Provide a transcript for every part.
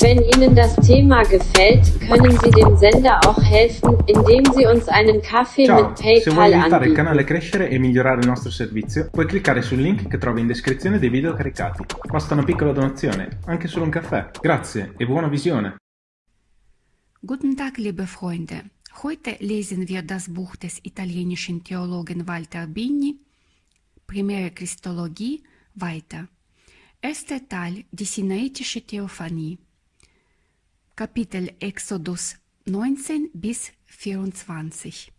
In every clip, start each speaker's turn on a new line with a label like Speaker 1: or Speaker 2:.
Speaker 1: Wenn Ihnen das Thema gefällt, können Sie dem Sender auch helfen, indem Sie uns einen Kaffee
Speaker 2: Ciao,
Speaker 1: mit
Speaker 2: se vuoi
Speaker 1: PayPal
Speaker 2: aiutare il
Speaker 1: anbieten.
Speaker 2: canale a crescere e migliorare il nostro servizio, puoi cliccare sul link che trovi in descrizione dei video caricati. Basta una piccola donazione, anche solo un caffè. Grazie e buona visione!
Speaker 3: Guten Tag, liebe Freunde. Heute lesen wir das Buch des italienischen Theologen Walter Bini, Primäre Christologie, weiter. Erster Teil, die Sinaitische Theophanie. Kapitel Exodus 19 bis 24.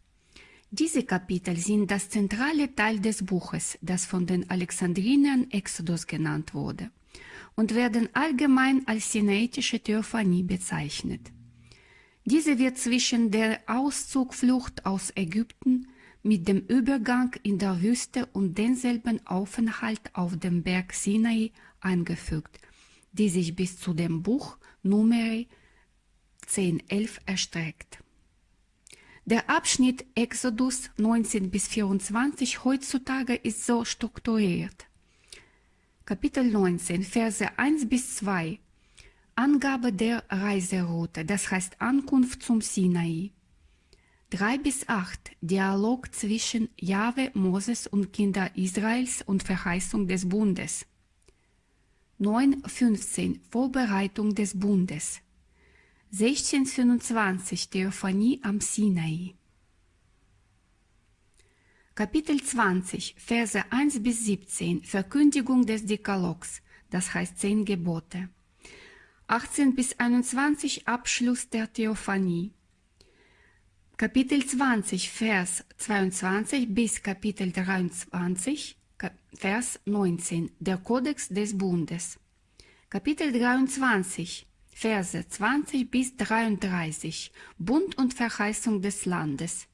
Speaker 3: Diese Kapitel sind das zentrale Teil des Buches, das von den Alexandrinern Exodus genannt wurde, und werden allgemein als Sinaitische Theophanie bezeichnet. Diese wird zwischen der Auszugflucht aus Ägypten mit dem Übergang in der Wüste und denselben Aufenthalt auf dem Berg Sinai eingefügt, die sich bis zu dem Buch Numeri 10.11 erstreckt. Der Abschnitt Exodus 19 bis 24 heutzutage ist so strukturiert. Kapitel 19, Verse 1 bis 2 Angabe der Reiseroute, das heißt Ankunft zum Sinai. 3 bis 8 Dialog zwischen Jahwe, Moses und Kinder Israels und Verheißung des Bundes. 9.15 Vorbereitung des Bundes. 16.25 Theophanie am Sinai. Kapitel 20, Verse 1 bis 17 Verkündigung des Dekalogs, das heißt zehn Gebote. 18 bis 21 Abschluss der Theophanie. Kapitel 20, Vers 22 bis Kapitel 23, Ka- Vers 19 Der Kodex des Bundes. Kapitel 23, Verse 20 bis 33 Bund und Verheißung des Landes.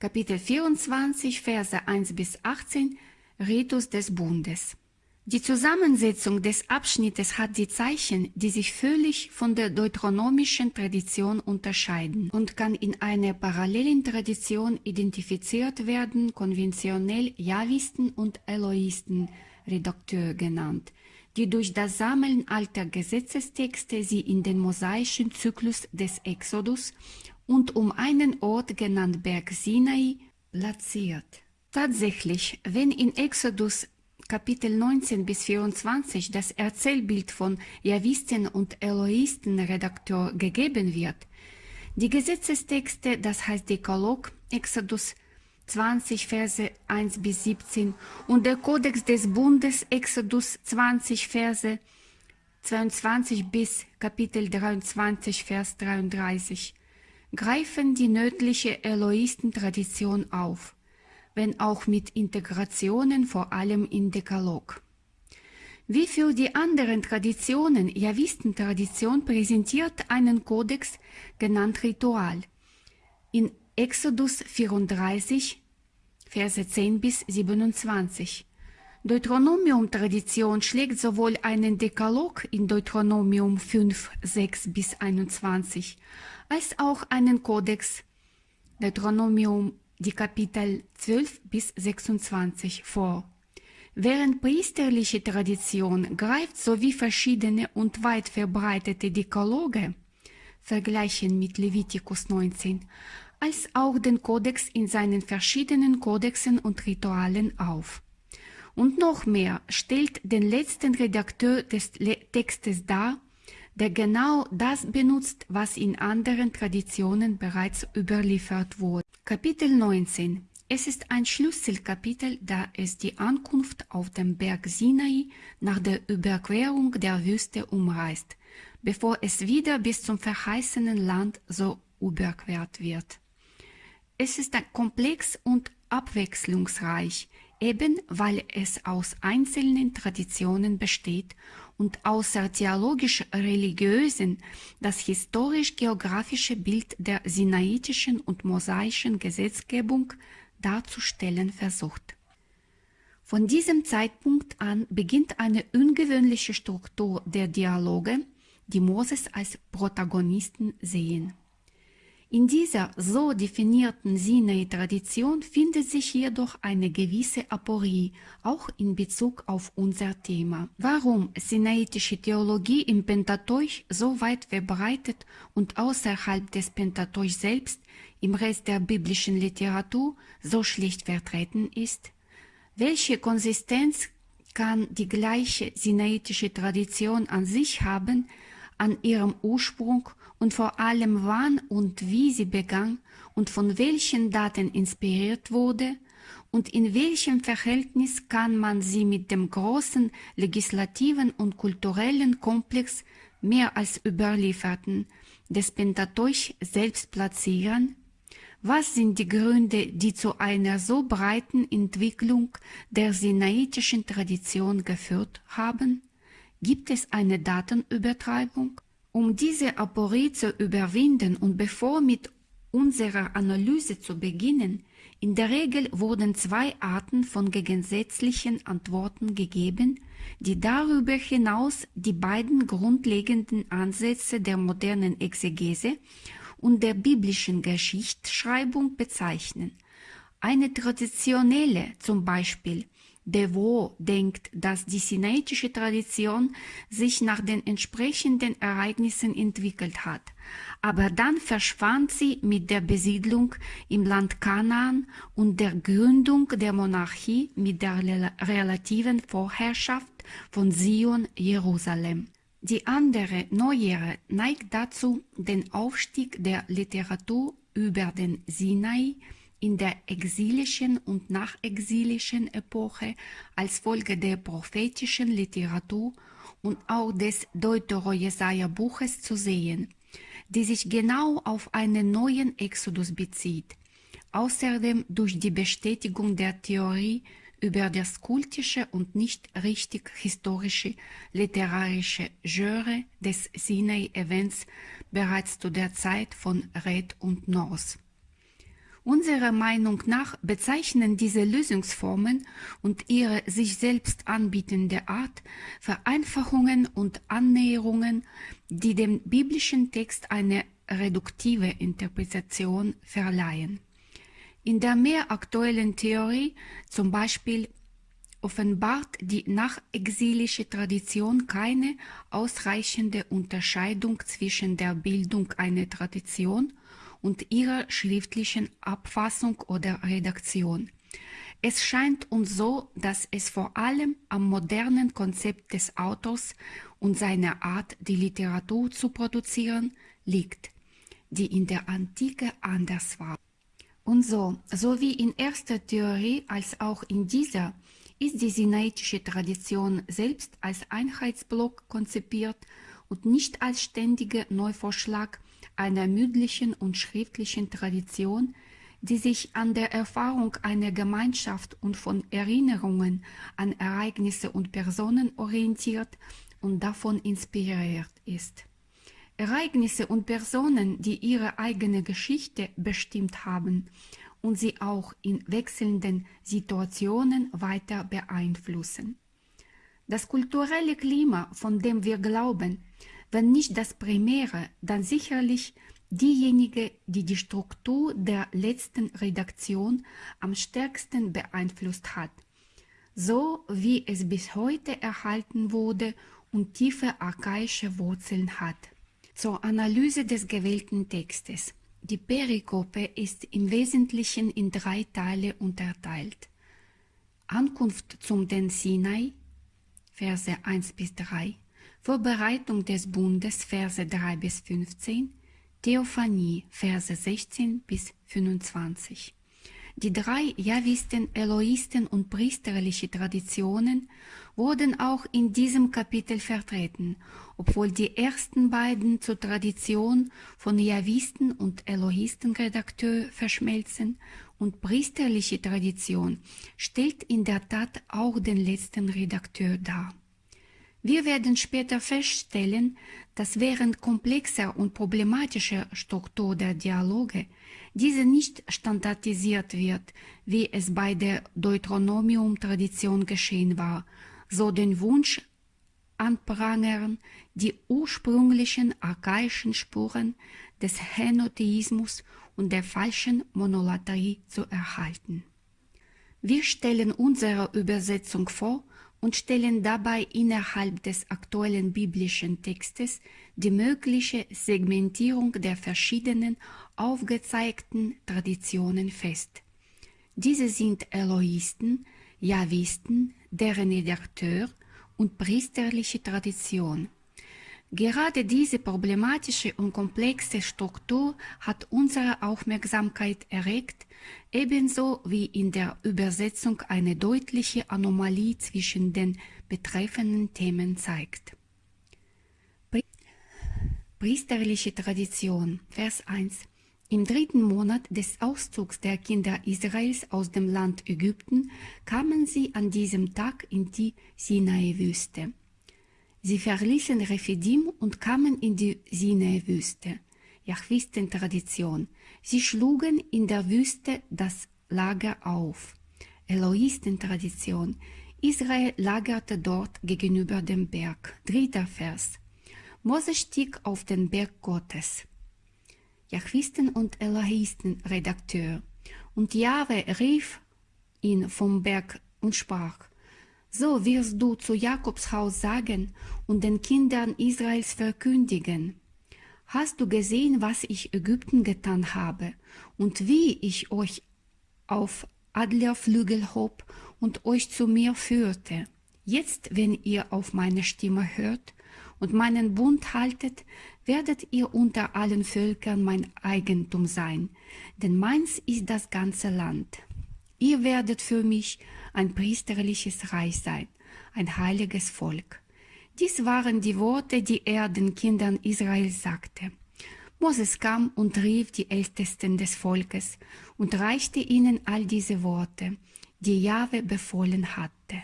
Speaker 3: Kapitel 24, Verse 1 bis 18 Ritus des Bundes. Die Zusammensetzung des Abschnittes hat die Zeichen, die sich völlig von der deuteronomischen Tradition unterscheiden und kann in einer parallelen Tradition identifiziert werden, konventionell Javisten und Eloisten, Redakteur genannt, die durch das Sammeln alter Gesetzestexte sie in den mosaischen Zyklus des Exodus und um einen Ort genannt Berg Sinai platziert. Tatsächlich, wenn in Exodus Kapitel 19 bis 24 das Erzählbild von Javisten und Eloisten Redakteur gegeben wird, die Gesetzestexte, das heißt Dekalog, Exodus 20 Verse 1 bis 17 und der Kodex des Bundes, Exodus 20 Verse 22 bis Kapitel 23 Vers 33, greifen die nördliche Eloisten-Tradition auf wenn auch mit Integrationen vor allem in Dekalog. Wie für die anderen Traditionen, Javistentradition präsentiert einen Kodex, genannt Ritual. In Exodus 34, Verse 10 bis 27. Deuteronomium-Tradition schlägt sowohl einen Dekalog in Deuteronomium 5, 6 bis 21, als auch einen Kodex Deuteronomium die Kapitel 12 bis 26 vor. Während priesterliche Tradition greift sowie verschiedene und weit verbreitete Dekaloge, vergleichen mit Levitikus 19, als auch den Kodex in seinen verschiedenen Kodexen und Ritualen auf. Und noch mehr stellt den letzten Redakteur des Le Textes dar, der genau das benutzt, was in anderen Traditionen bereits überliefert wurde. Kapitel 19 Es ist ein Schlüsselkapitel, da es die Ankunft auf dem Berg Sinai nach der Überquerung der Wüste umreißt, bevor es wieder bis zum verheißenen Land so überquert wird. Es ist komplex und abwechslungsreich, eben weil es aus einzelnen Traditionen besteht und außer theologisch-religiösen das historisch-geografische Bild der sinaitischen und mosaischen Gesetzgebung darzustellen versucht. Von diesem Zeitpunkt an beginnt eine ungewöhnliche Struktur der Dialoge, die Moses als Protagonisten sehen. In dieser so definierten Sinai-Tradition findet sich jedoch eine gewisse Aporie, auch in Bezug auf unser Thema. Warum sinaitische Theologie im Pentateuch so weit verbreitet und außerhalb des Pentateuch selbst im Rest der biblischen Literatur so schlecht vertreten ist? Welche Konsistenz kann die gleiche sinaitische Tradition an sich haben, an ihrem Ursprung und vor allem wann und wie sie begann und von welchen Daten inspiriert wurde und in welchem Verhältnis kann man sie mit dem großen legislativen und kulturellen Komplex mehr als überlieferten des Pentateuch selbst platzieren? Was sind die Gründe, die zu einer so breiten Entwicklung der sinaitischen Tradition geführt haben? Gibt es eine Datenübertreibung? Um diese Aporie zu überwinden und bevor mit unserer Analyse zu beginnen, in der Regel wurden zwei Arten von gegensätzlichen Antworten gegeben, die darüber hinaus die beiden grundlegenden Ansätze der modernen Exegese und der biblischen Geschichtsschreibung bezeichnen. Eine traditionelle, zum Beispiel Devaux denkt, dass die sinaitische Tradition sich nach den entsprechenden Ereignissen entwickelt hat, aber dann verschwand sie mit der Besiedlung im Land Kanaan und der Gründung der Monarchie mit der relativen Vorherrschaft von Sion Jerusalem. Die andere Neuere neigt dazu, den Aufstieg der Literatur über den Sinai in der exilischen und nachexilischen Epoche als Folge der prophetischen Literatur und auch des Deutero-Jesaja-Buches zu sehen, die sich genau auf einen neuen Exodus bezieht. Außerdem durch die Bestätigung der Theorie über das kultische und nicht richtig historische literarische Genre des Sinai-Events bereits zu der Zeit von Red und North. Unserer Meinung nach bezeichnen diese Lösungsformen und ihre sich selbst anbietende Art Vereinfachungen und Annäherungen, die dem biblischen Text eine reduktive Interpretation verleihen. In der mehr aktuellen Theorie, zum Beispiel, offenbart die nachexilische Tradition keine ausreichende Unterscheidung zwischen der Bildung einer Tradition und ihrer schriftlichen Abfassung oder Redaktion. Es scheint uns so, dass es vor allem am modernen Konzept des Autors und seiner Art, die Literatur zu produzieren, liegt, die in der Antike anders war. Und so, sowie in erster Theorie als auch in dieser, ist die sinaitische Tradition selbst als Einheitsblock konzipiert und nicht als ständiger Neuvorschlag einer mündlichen und schriftlichen Tradition, die sich an der Erfahrung einer Gemeinschaft und von Erinnerungen an Ereignisse und Personen orientiert und davon inspiriert ist. Ereignisse und Personen, die ihre eigene Geschichte bestimmt haben und sie auch in wechselnden Situationen weiter beeinflussen. Das kulturelle Klima, von dem wir glauben, wenn nicht das Primäre, dann sicherlich diejenige, die die Struktur der letzten Redaktion am stärksten beeinflusst hat, so wie es bis heute erhalten wurde und tiefe archaische Wurzeln hat. Zur Analyse des gewählten Textes. Die Perikope ist im Wesentlichen in drei Teile unterteilt. Ankunft zum den Sinai, Verse 1 bis 3, Vorbereitung des Bundes, Verse 3 bis 15, Theophanie, Verse 16 bis 25. Die drei Javisten, Eloisten und priesterliche Traditionen wurden auch in diesem Kapitel vertreten, obwohl die ersten beiden zur Tradition von Javisten und Elohisten-Redakteur verschmelzen und priesterliche Tradition stellt in der Tat auch den letzten Redakteur dar. Wir werden später feststellen, dass während komplexer und problematischer Struktur der Dialoge diese nicht standardisiert wird, wie es bei der Deuteronomium-Tradition geschehen war, so den Wunsch anprangern, die ursprünglichen archaischen Spuren des Henotheismus und der falschen Monolatrie zu erhalten. Wir stellen unsere Übersetzung vor und stellen dabei innerhalb des aktuellen biblischen Textes die mögliche Segmentierung der verschiedenen aufgezeigten Traditionen fest. Diese sind Eloisten, Javisten, deren Redakteur und priesterliche Tradition. Gerade diese problematische und komplexe Struktur hat unsere Aufmerksamkeit erregt, ebenso wie in der Übersetzung eine deutliche Anomalie zwischen den betreffenden Themen zeigt. Priesterliche Tradition, Vers 1. Im dritten Monat des Auszugs der Kinder Israels aus dem Land Ägypten kamen sie an diesem Tag in die Sinai-Wüste. Sie verließen Rephidim und kamen in die Sinai-Wüste. Jahwisten-Tradition. Sie schlugen in der Wüste das Lager auf. Eloisten-Tradition. Israel lagerte dort gegenüber dem Berg. Dritter Vers. Mose stieg auf den Berg Gottes. Jahwisten und Elohisten Redakteur. Und Jahwe rief ihn vom Berg und sprach, so wirst du zu Jakobs Haus sagen und den Kindern Israels verkündigen. Hast du gesehen, was ich Ägypten getan habe und wie ich euch auf Adlerflügel hob und euch zu mir führte? Jetzt, wenn ihr auf meine Stimme hört und meinen Bund haltet, werdet ihr unter allen Völkern mein Eigentum sein, denn meins ist das ganze Land. Ihr werdet für mich ein priesterliches Reich sein, ein heiliges Volk. Dies waren die Worte, die er den Kindern Israels sagte. Moses kam und rief die Ältesten des Volkes und reichte ihnen all diese Worte, die Jahwe befohlen hatte.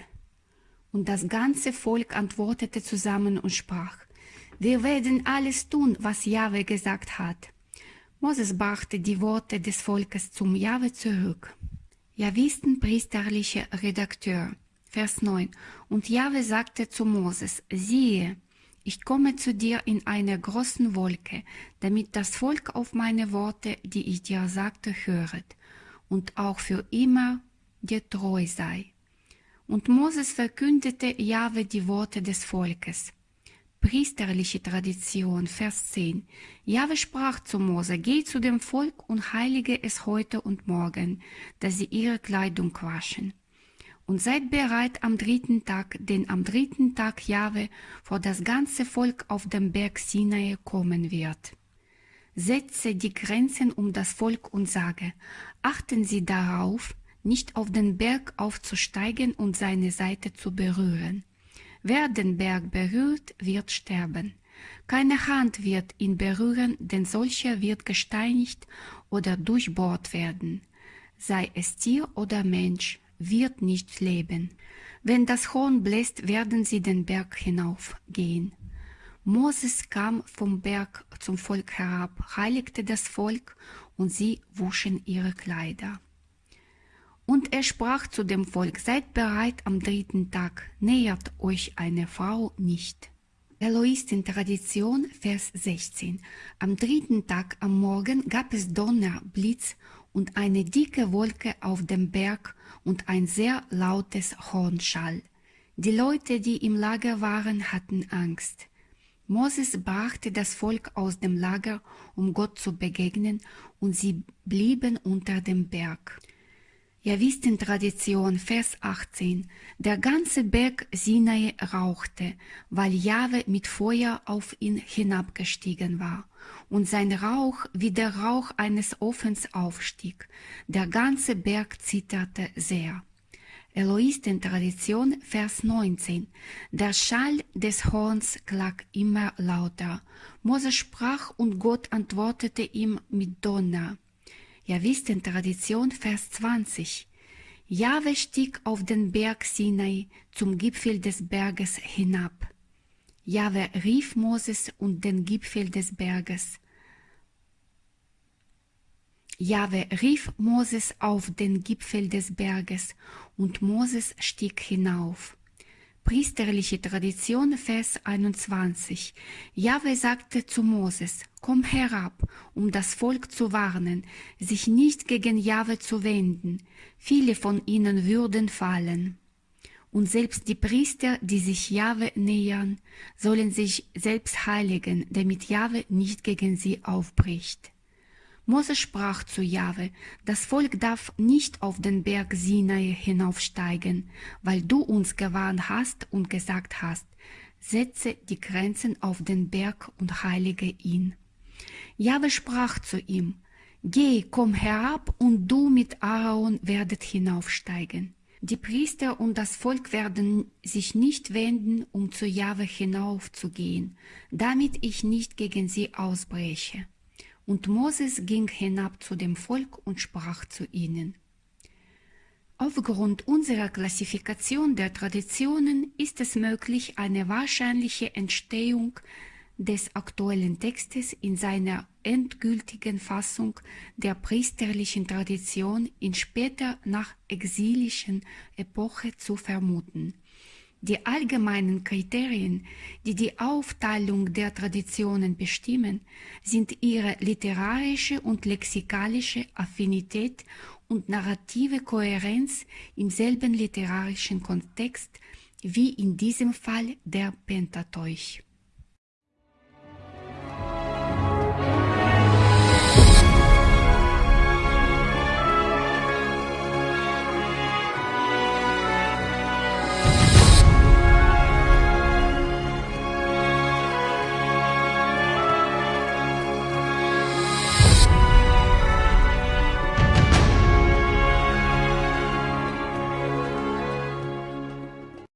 Speaker 3: Und das ganze Volk antwortete zusammen und sprach, wir werden alles tun, was Jahwe gesagt hat. Moses brachte die Worte des Volkes zum Jahwe zurück. Javisten priesterliche Redakteur, Vers 9. Und Jahwe sagte zu Moses, siehe, ich komme zu dir in einer großen Wolke, damit das Volk auf meine Worte, die ich dir sagte, höret und auch für immer dir treu sei. Und Moses verkündete Jahwe die Worte des Volkes. Priesterliche Tradition, Vers 10. Jahwe sprach zu Mose, geh zu dem Volk und heilige es heute und morgen, dass sie ihre Kleidung waschen. Und seid bereit am dritten Tag, denn am dritten Tag Jahwe vor das ganze Volk auf dem Berg Sinai kommen wird. Setze die Grenzen um das Volk und sage, achten Sie darauf, nicht auf den Berg aufzusteigen und seine Seite zu berühren Wer den Berg berührt, wird sterben. Keine Hand wird ihn berühren, denn solcher wird gesteinigt oder durchbohrt werden. Sei es Tier oder Mensch, wird nicht leben. Wenn das Horn bläst, werden sie den Berg hinaufgehen. Moses kam vom Berg zum Volk herab, heiligte das Volk, und sie wuschen ihre Kleider. Und er sprach zu dem Volk, seid bereit am dritten Tag, nähert euch eine Frau nicht. Eloistin Tradition, Vers 16. Am dritten Tag am Morgen gab es Donner, Blitz und eine dicke Wolke auf dem Berg und ein sehr lautes Hornschall. Die Leute, die im Lager waren, hatten Angst. Moses brachte das Volk aus dem Lager, um Gott zu begegnen, und sie blieben unter dem Berg. Ihr wisst in Tradition, Vers 18, der ganze Berg Sinai rauchte, weil Jahwe mit Feuer auf ihn hinabgestiegen war, und sein Rauch wie der Rauch eines Ofens aufstieg. Der ganze Berg zitterte sehr. Eloisten-Tradition, Vers 19. Der Schall des Horns klang immer lauter. Mose sprach und Gott antwortete ihm mit Donner. Ja, wisst in Tradition Vers 20. Jahwe stieg auf den Berg Sinai zum Gipfel des Berges hinab. Jahwe rief Moses und den Gipfel des Berges. Jahwe rief Moses auf den Gipfel des Berges und Moses stieg hinauf. Priesterliche Tradition, Vers 21. Jahwe sagte zu Moses, komm herab, um das Volk zu warnen, sich nicht gegen Jahwe zu wenden. Viele von ihnen würden fallen. Und selbst die Priester, die sich Jahwe nähern, sollen sich selbst heiligen, damit Jahwe nicht gegen sie aufbricht. Mose sprach zu Jahwe, das Volk darf nicht auf den Berg Sinai hinaufsteigen, weil du uns gewarnt hast und gesagt hast, setze die Grenzen auf den Berg und heilige ihn. Jahwe sprach zu ihm, Geh, komm herab, und du mit Aaron werdet hinaufsteigen. Die Priester und das Volk werden sich nicht wenden, um zu Jahwe hinaufzugehen, damit ich nicht gegen sie ausbreche. Und Moses ging hinab zu dem Volk und sprach zu ihnen. Aufgrund unserer Klassifikation der Traditionen ist es möglich, eine wahrscheinliche Entstehung des aktuellen Textes in seiner endgültigen Fassung der priesterlichen Tradition in später nach exilischen Epoche zu vermuten. Die allgemeinen Kriterien, die die Aufteilung der Traditionen bestimmen, sind ihre literarische und lexikalische Affinität und narrative Kohärenz im selben literarischen Kontext wie in diesem Fall der Pentateuch.